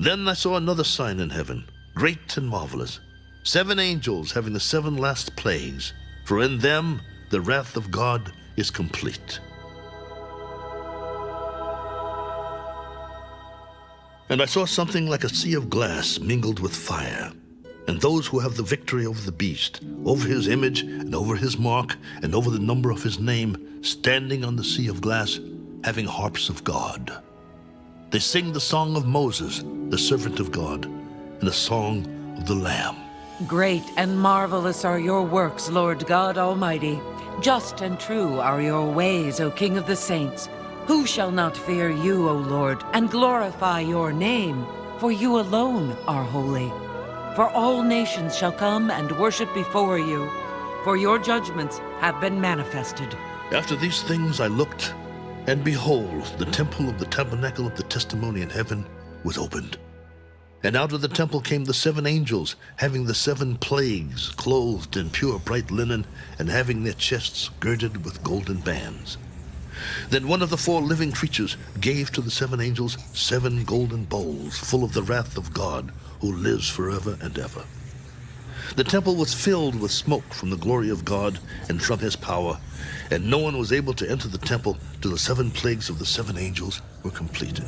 Then I saw another sign in heaven, great and marvelous. Seven angels having the seven last plagues, for in them the wrath of God is complete. And I saw something like a sea of glass mingled with fire. And those who have the victory over the beast, over his image, and over his mark, and over the number of his name, standing on the sea of glass, having harps of God. They sing the song of Moses, the servant of God, and the song of the Lamb. Great and marvelous are your works, Lord God Almighty. Just and true are your ways, O King of the Saints. Who shall not fear you, O Lord, and glorify your name? For you alone are holy. For all nations shall come and worship before you, for your judgments have been manifested. After these things I looked, and behold, the temple of the tabernacle of the testimony in heaven was opened. And out of the temple came the seven angels, having the seven plagues, clothed in pure bright linen, and having their chests girded with golden bands. Then one of the four living creatures gave to the seven angels seven golden bowls full of the wrath of God, who lives forever and ever. The temple was filled with smoke from the glory of God and from his power, and no one was able to enter the temple till the seven plagues of the seven angels were completed.